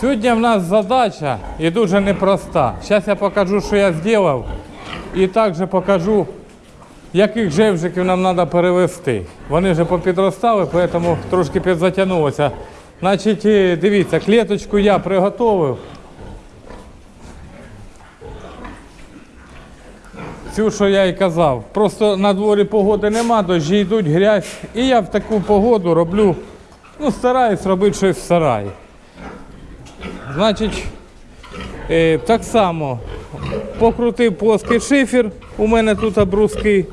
Сьогодні в нас задача і дуже непроста. Зараз я покажу, що я зробив, і також покажу, яких жевжиків нам треба перевести. Вони вже попідростали, тому трошки підзатягнулося. Значить, е, дивіться, клеточку я приготовив. Цю, що я і казав. Просто на дворі погоди нема, дощі йдуть, грязь. І я в таку погоду роблю, ну, стараюсь робити щось в сараї. Значить, е, так само покрутив плоский шифер, у мене тут бруски,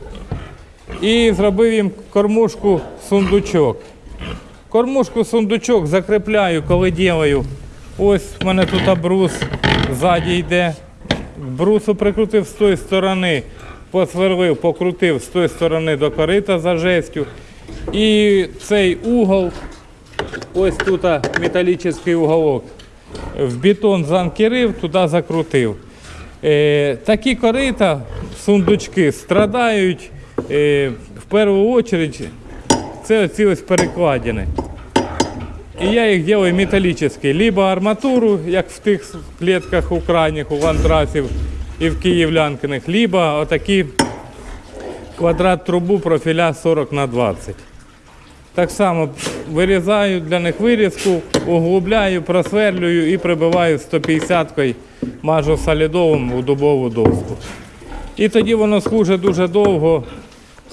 і зробив їм кормушку сундучок. Кормушку сундучок закріпляю, коли ділаю. Ось в мене тут брус ззаді йде. Брусу прикрутив з тої сторони, посверлив, покрутив з тої сторони до корита за жестю. І цей угол, ось тут металічний уголок, в бетон занкерив, туди закрутив. Е, такі корита, сундучки, страдають е, в першу чергу, це оці ось перекладини. І я їх делаю металлические. Либо арматуру, як в тих клетках у крайніх, у ландрасів і в київлянкиних, либо отакі квадрат трубу профіля 40 на 20. Так само вирізаю для них вирізку, углубляю, просверлюю і прибиваю 150-кою, мажу солідовим у дубову доску. І тоді воно служить дуже довго,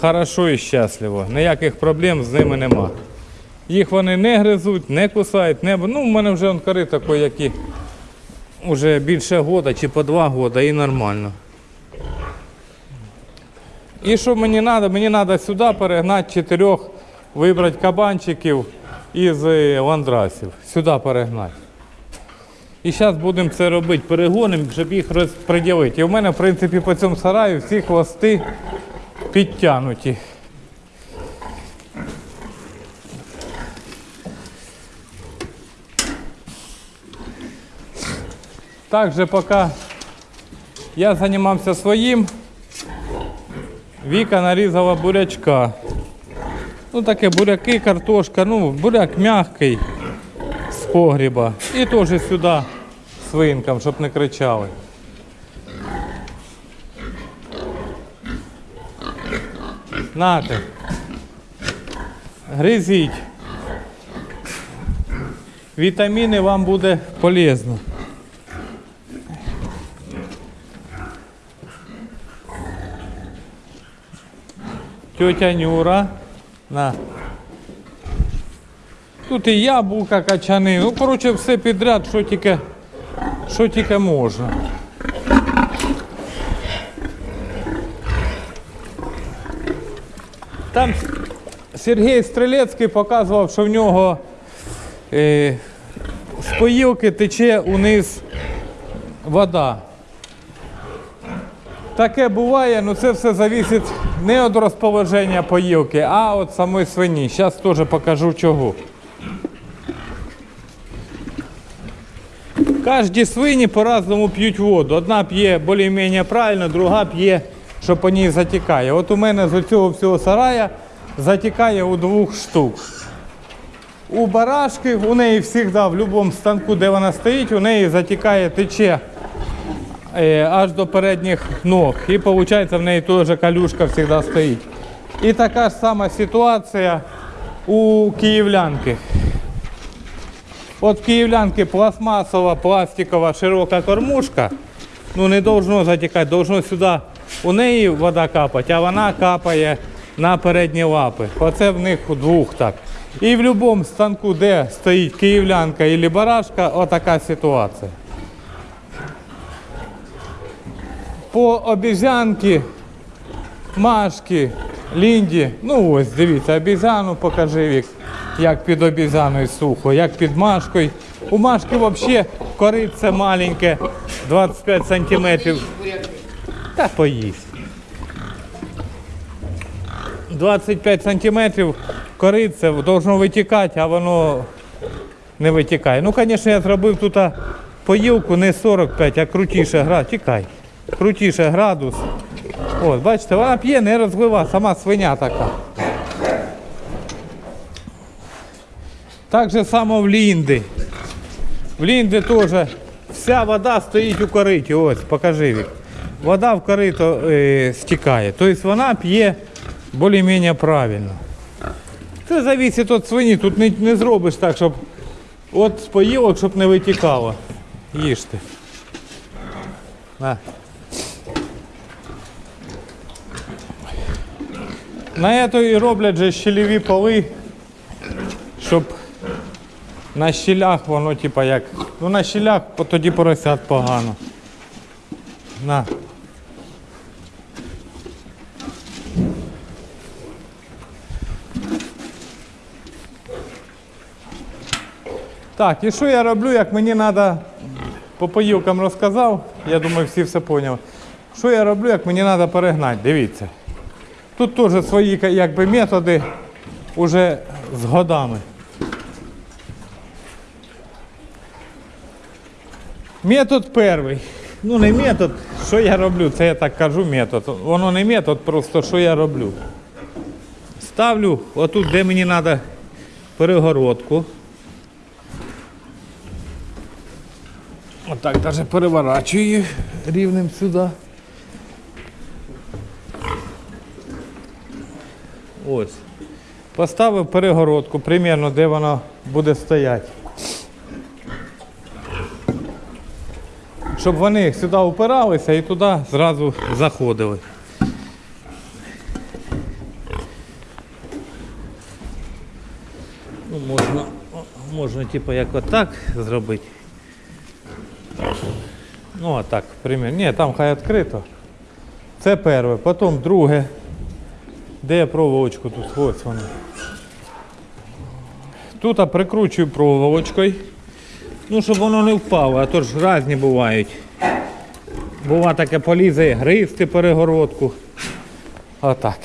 хорошо і щасливо. Ніяких проблем з ними нема. Їх вони не гризуть, не кусають, не... ну, в мене вже он такі, які вже більше года чи по два года і нормально. І що мені треба? Мені треба сюди перегнати чотирьох, вибрати кабанчиків із е, ландрасів. Сюди перегнати. І зараз будемо це робити, перегонимо, щоб їх розподілити. І в мене, в принципі, по цьому сараю всі хвости підтягнуті. Также пока я займався своїм, Віка нарізала бурячка. Ну таке буряки, картошка, ну буряк м'який з погріба. І теж сюди свинкам, щоб не кричали. Нате. Гризіть. Вітаміни вам буде полезно. Тетя Нюра. На. Тут і яблука качани. Ну, коротше, все підряд, що тільки, що тільки можна. Там Сергій Стрелецький показував, що в нього е, з поїлки тече униз вода. Таке буває, але це все залежить не від розположення поїлки, а від самої свині. Зараз теж покажу чого. Кожні свині по-разному п'ють воду. Одна п'є більш-менш правильно, друга п'є, що по ній затікає. От у мене з цього всього сарая затікає у двох штук. У барашки у неї завжди, в будь-якому станку, де вона стоїть, у неї затікає тече аж до передніх ног. І виходить, в неї теж калюшка завжди стоїть. І така ж сама ситуація у київлянки. От в київлянки пластмасова, пластикова, широка кормушка. Ну не должно затікати, должно сюди у неї вода капати, а вона капає на передні лапи. Оце в них у двох так. І в будь-якому станку, де стоїть київлянка або барашка, отака ситуація. По обізянки, машки, лінді. Ну ось, дивіться, обізяну покажи вік, як під обізяною сухо, як під машкою. У машки взагалі корице маленьке, 25 сантиметрів. Та поїсть. 25 сантиметрів корице должно витікати, а воно не витікає. Ну, звісно, я зробив тут поїлку не 45, а крутіше градус. Тікай. Крутіше градус. От, бачите, вона п'є, не розлива, сама свиня така. Так же само в Лінди. В Лінди теж вся вода стоїть у кориті. Ось, покажи Вік. Вода в корито е, стікає. Тобто вона п'є більш-менш правильно. Це залежить від свині. Тут не, не зробиш так, щоб от з поїлок, щоб не витікало. Їжте. На. На це і роблять же щелеві поли, щоб на щілях воно типа як. Ну на щілях тоді поросят погано. На. Так, і що я роблю, як мені треба по поїлкам розказав, я думаю, всі все поняли. Що я роблю, як мені треба перегнати? Дивіться. Тут теж свої якби, методи уже з годами. Метод перший. Ну не метод, що я роблю, це я так кажу метод. Воно не метод, просто що я роблю. Ставлю отут, де мені треба перегородку. Отак навіть переворачую рівнем сюди. Ось. Поставив перегородку, примерно де вона буде стояти. Щоб вони сюди упиралися і туди зразу заходили. Ну, можна, можна типу як отак зробити. Ну, а так, примір. Ні, там хай відкрито. Це перше. Потім друге. Де я проволочку тут? Ось вона. Тут прикручую проволочкою. Ну, щоб воно не впало, а то ж різні бувають. Бува таке полізе гризти перегородку. Отак.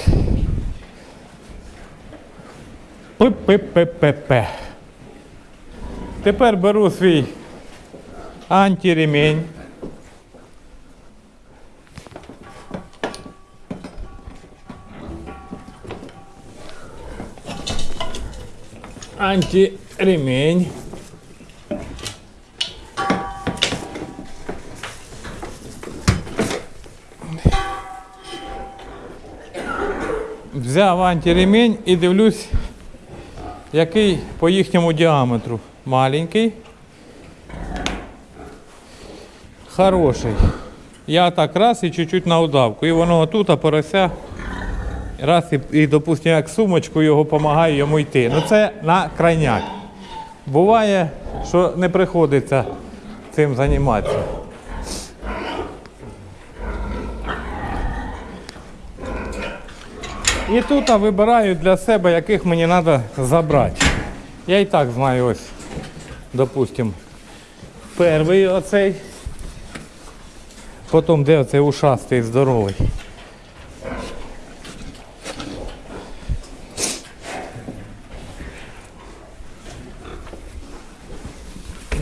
П-п-п-п-п. Тепер беру свій Антиремень. Взяв антиремень і дивлюсь, який по їхньому діаметру. Маленький. Хороший. Я так раз і чуть-чуть на удавку. І воно отут, а порося. Раз і, і допустимо, як сумочку його допомагаю йому йти. Ну це на крайняк. Буває, що не приходиться цим займатися. І тут вибираю для себе, яких мені треба забрати. Я і так знаю ось, допустимо, перший оцей. Потім де оцей ушастий здоровий.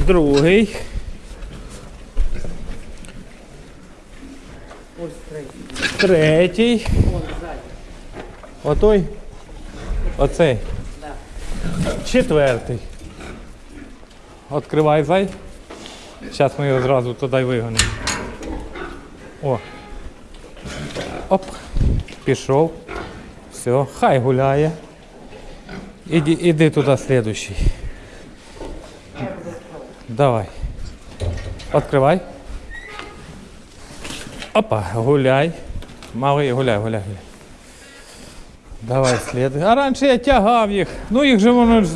Другий. Ось третій. Отой. Оцей. Четвертий. Откривай зай. Зараз ми його зразу туди вигонимо. О. Оп. Пішов. Все, хай гуляє. Іди, іди туди слідущий. Давай. Откривай. Опа, гуляй. Малий, гуляй, гуляй, гуляй. Давай слід. А раніше я тягав їх. Ну їх же воно.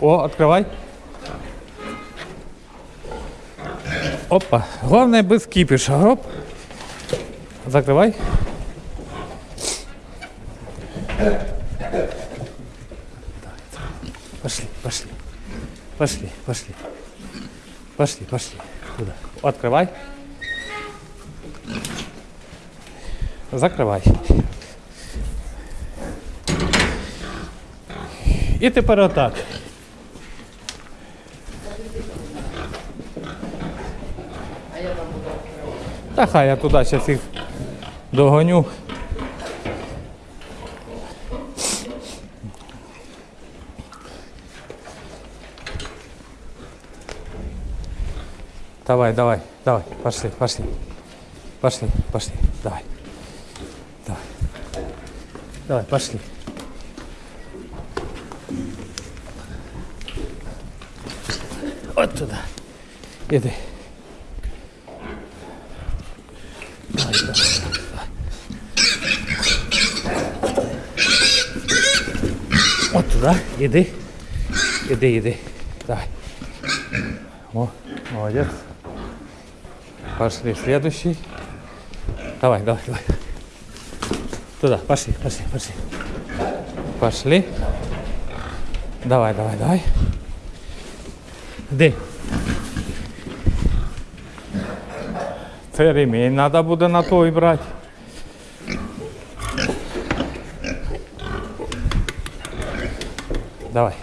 О, відкривай. Опа. Головне без кипіша. Оп. Закривай. Пошли, пошли. Пошли, пошли. Пошли, пошли. Куда? Открывай. Закривай. І тепер отак. Та хай я туди зараз їх догоню. Давай, давай, давай, пошли, пошли. Пошли, пошли, давай. Давай. Давай, пошли. Вот туда. Иди. Давай, давай. Вот туда, иди. Иди, иди. Давай. О, молодец. Пошли, следующий. Давай, давай, давай. Туда, пошли, пошли, пошли. Пошли. Давай, давай, давай. Де? Це ремінь треба буде на той брати. Давай.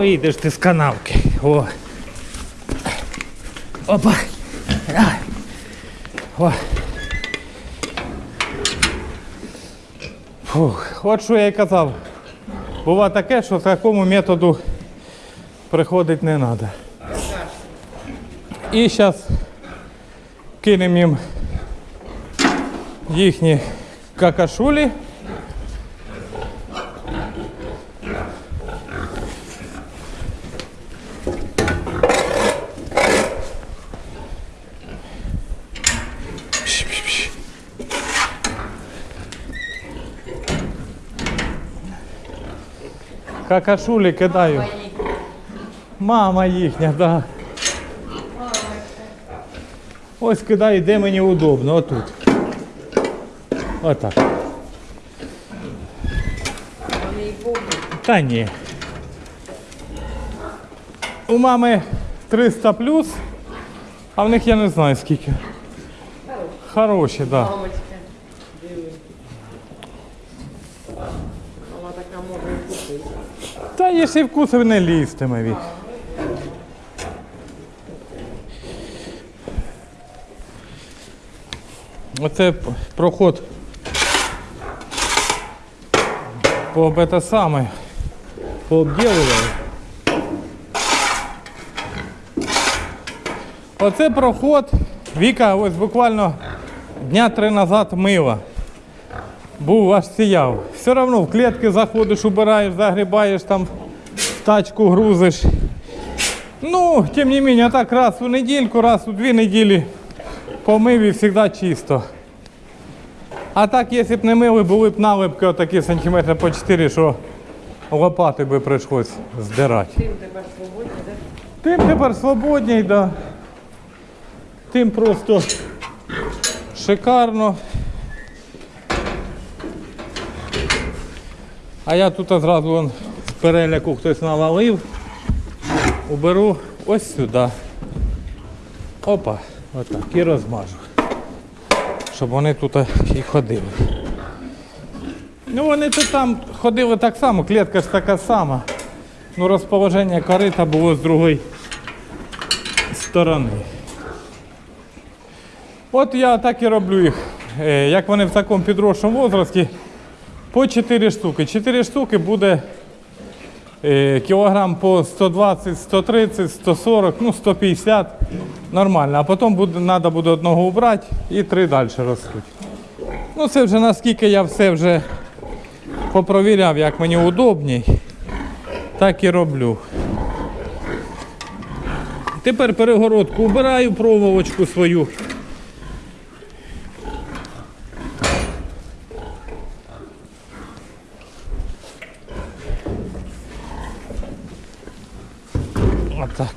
Вийдеш ти з канавки. О. Опа. О. Фух. От що я й казав. Бува таке, що такому методу приходити не треба. І зараз кинемо їм їхні какашулі. Какашулі кидаю. Мама їхня, да. Ось кидаю, де мені удобно, отут. Отак. Та ні. У мами 300 плюс, а в них я не знаю скільки. Хороші, так. Да. Мамочка, диви. Вона така може і купити. Та якщо вкусив не лізтиме від. Оце проход по бета саме пообділували. Оце проход. Віка ось буквально дня три назад мила. Був аж сіяв. Все одно в клітки заходиш, убираєш, загрібаєш там, в тачку грузиш. Ну, тим не менее, так раз у недільку, раз у дві неділі помив і завжди чисто. А так, якщо б не мили, були б налипки отакі сантиметри по 4, що лопати би прийшлось здирати. Тим тебе свободні, да? Тим тепер свободній, да. Тим просто шикарно. А я тут зразу вон, з переляку хтось навалив. Уберу ось сюди. Опа, отак. І розмажу. Щоб вони тут і ходили. Ну вони тут там ходили так само, клітка ж така сама. Ну розположення корита було з другої сторони. От я так і роблю їх. Е, Як вони в такому підросшому возрасті, по 4 штуки. 4 штуки буде е, кілограм по 120, 130, 140, ну 150. Нормально. А потім буде, треба буде одного убрати і три далі ростуть. Ну це вже наскільки я все вже попровіряв, як мені удобній, так і роблю. Тепер перегородку убираю, проволочку свою. Отак.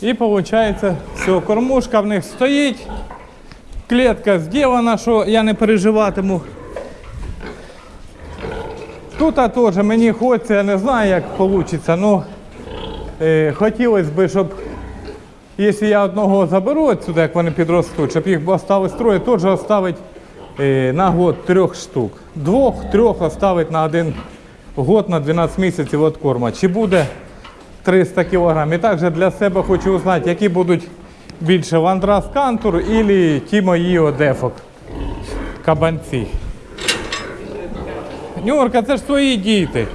І, і виходить, все, кормушка в них стоїть. Клітка зроблена, що я не переживатиму. Тут теж мені хочеться, я не знаю, як вийде. Ну, е, хотілося б, щоб якщо я одного заберу отсюди, як вони підростуть, щоб їх оставити троє, теж оставити е, на год трьох штук. Двох, трьох оставити на один год на 12 місяців від корма. Чи буде 300 кг? І також для себе хочу узнати, які будуть більше Вандрас Кантур або ті мої одефок. Кабанці. Нюрка, це ж твої діти.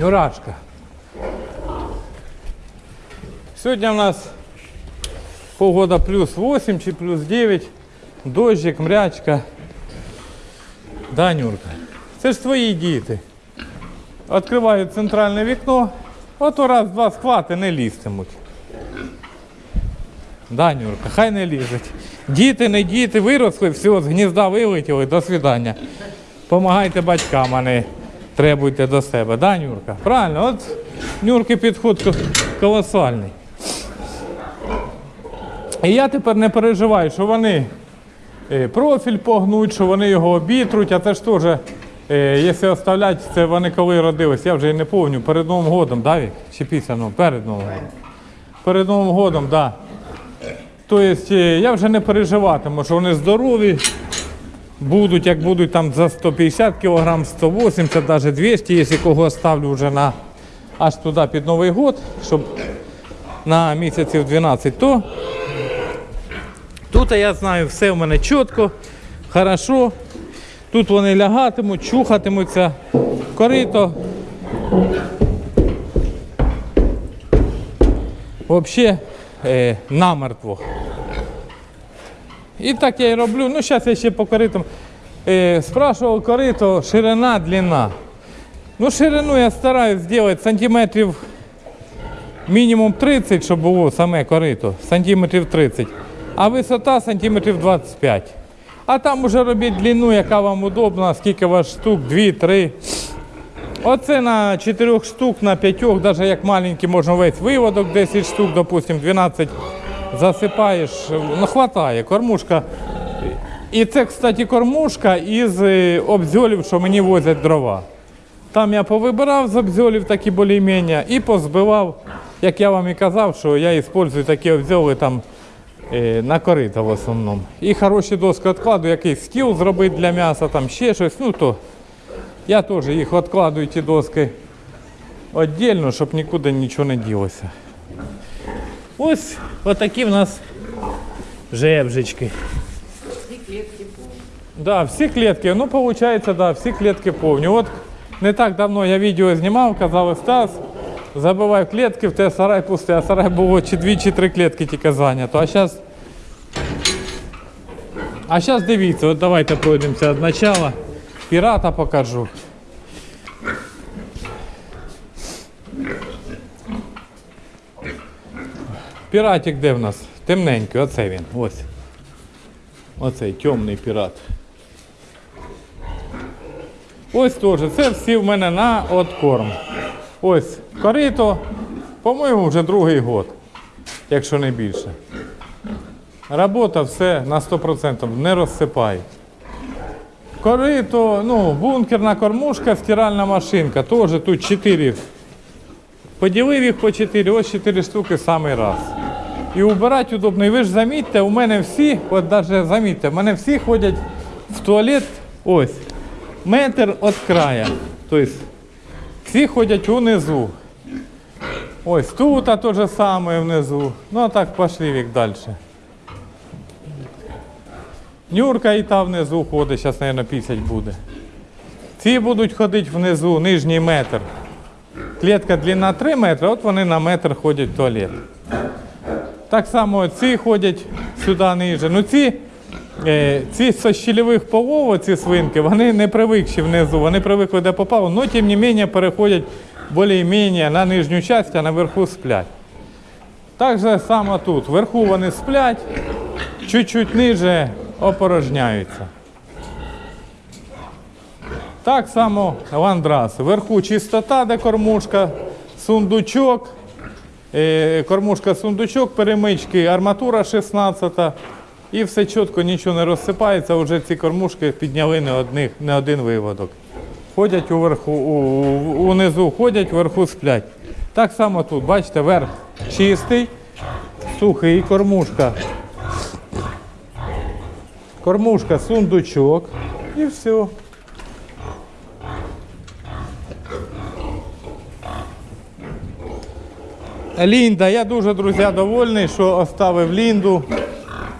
Нюрашка. Сьогодні у нас погода плюс 8 чи плюс 9. Дощик, мрячка. Да, Нюрка. Це ж твої діти. Відкриваю центральне вікно. Ото раз-два схвати не лізтимуть. Да, Нюрка, хай не лізуть. Діти, не діти, виросли, все, з гнізда вилетіли, до свидання. Помагайте батькам, а не требуйте до себе. Да, Нюрка? Правильно, от Нюрки підход колосальний. І я тепер не переживаю, що вони е, профіль погнуть, що вони його обітруть, а це ж теж, якщо оставляти, це вони коли родились, я вже і не пам'ятаю, перед Новим годом, да, Вік? Чи після Нового? Перед Новим годом. Перед Новим годом, так. Да. Тобто е, я вже не переживатиму, що вони здорові, будуть, як будуть там за 150 кг, 180, навіть 200, якщо кого ставлю вже на аж туди під Новий год, щоб на місяців 12, то тут я знаю, все в мене чітко, хорошо. Тут вони лягатимуть, чухатимуться, корито. Взагалі е, намертво. І так я і роблю. Ну, зараз я ще по коритам. Е, спрашував корито, ширина, длина. Ну, ширину я стараюсь зробити сантиметрів мінімум 30, щоб було саме корито, сантиметрів 30. А висота сантиметрів 25. А там уже робіть длину, яка вам удобна, скільки у вас штук, 2-3. Оце на 4 штук, на 5, навіть як маленький, можна весь виводок, 10 штук, допустим, 12 засипаєш, ну хватає, кормушка. І це, кстати, кормушка із е, обзьолів, що мені возять дрова. Там я повибирав з обзьолів такі більш-менш і позбивав, як я вам і казав, що я використовую такі обзьоли там на корита в основному. І хороші доски відкладу, якийсь стіл зробити для м'яса, там ще щось. Ну то я теж їх відкладую, ті доски віддільно, щоб нікуди нічого не ділося. Ось отакі в нас жевжички. Всі клітки повні. Да, всі клітки, ну виходить, да, всі клітки повні. От не так давно я відео знімав, казав Стас, забивай клітки, в тебе сарай пустий, а сарай було чи дві, чи три клітки тільки зайнято. А зараз. А зараз дивіться, от давайте пройдемося від початку. Пірата покажу. Піратик де в нас? Темненький, оце він. Ось. Оцей темний пірат. Ось теж. Це всі в мене на откорм. Ось корито, по-моєму, вже другий год, якщо не більше. Робота все на 100%, не розсипай. Корито, ну, бункерна кормушка, стиральна машинка. Теж тут 4. Поділив їх по 4, ось 4 штуки самий раз. І убирати удобно. І ви ж замітьте, у мене всі, от навіть замітьте, у мене всі ходять в туалет ось, метр від края. Тобто всі ходять унизу. Ось тут а то же саме внизу. Ну а так пошли вік далі. Нюрка і та внизу ходить, зараз, мабуть, пісять буде. Ці будуть ходити внизу, нижній метр. Клітка длина 3 метри, от вони на метр ходять в туалет. Так само ці ходять сюди ниже. Ну ці, е, ці з щільових полов, ці свинки, вони не привикші внизу, вони привикли де попало, але тим не менше переходять більш-менш на нижню частину, а наверху сплять. Так же само тут. Вверху вони сплять, чуть-чуть ниже опорожняються. Так само ландрас. Вверху чистота, де кормушка, сундучок. Е, Кормушка сундучок, перемички, арматура 16. І все чітко, нічого не розсипається, вже ці кормушки підняли не, одних, не один виводок. Ходять уверху, унизу ходять, вверху сплять. Так само тут, бачите, верх чистий, сухий, кормушка. Кормушка, сундучок і все. Лінда, я дуже, друзі, довольний, що оставив Лінду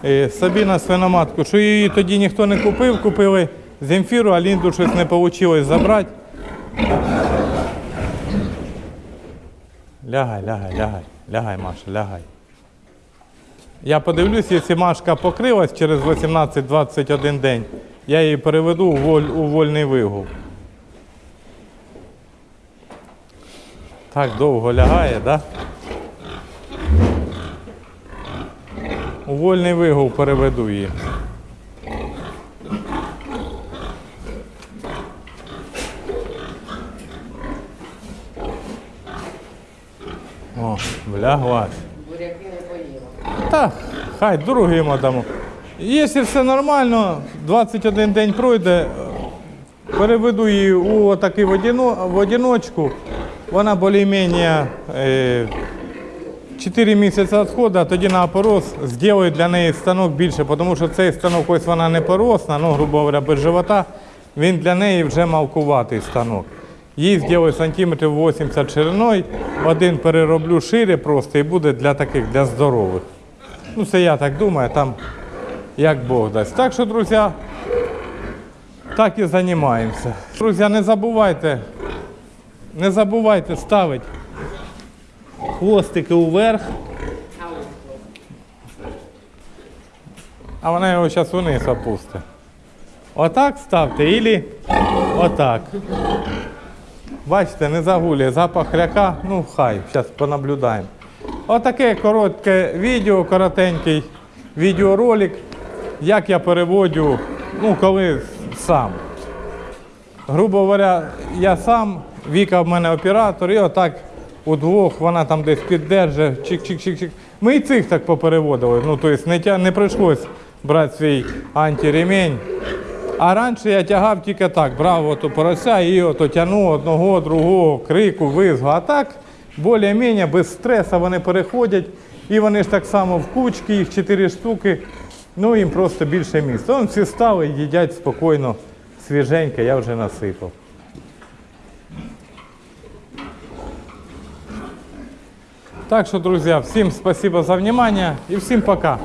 е, собі на свиноматку. Що її тоді ніхто не купив, купили Земфіру, а Лінду щось не вийшло забрати. Лягай, лягай, лягай, лягай, Маша, лягай. Я подивлюсь, якщо Машка покрилась через 18-21 день, я її переведу у, воль, у вольний вигул. Так довго лягає, так? Да? У вольний вигул переведу її. О, вляглась. Буряки не поїла. Так, хай другим дамо. Якщо все нормально, 21 день пройде, переведу її у такий в, одино, в одиночку. Вона більш-менш е, 4 місяці відходу, тоді на опорос зроблю для неї станок більше, тому що цей станок, ось вона не поросна, ну, грубо говоря, без живота, він для неї вже малкуватий станок. Їй зроблю сантиметрів 80 шириною, один перероблю шире просто і буде для таких, для здорових. Ну, це я так думаю, там як Бог дасть. Так що, друзі, так і займаємося. Друзі, не забувайте, не забувайте ставити хвостики уверх, А вона його зараз вниз опустить. Отак ставте, ілі отак. Бачите, не загулює запах хряка, ну хай, зараз понаблюдаємо. Отаке коротке відео, коротенький відеоролик, як я переводю, ну коли сам. Грубо говоря, я сам, Віка в мене оператор, і отак удвох вона там десь піддержить, чик-чик-чик-чик. Ми і цих так попереводили. Ну, тобто не, не прийшлось брати свій антиремень. А раніше я тягав тільки так, брав ото порося і ото тягнув одного, другого, крику, визгу. А так, більш-менш без стресу вони переходять. І вони ж так само в кучки, їх чотири штуки. Ну їм просто більше місця. Вон всі стали, їдять спокійно, свіженько, я вже насипав. Так що, друзі, всім спасибо за внимание і всім пока.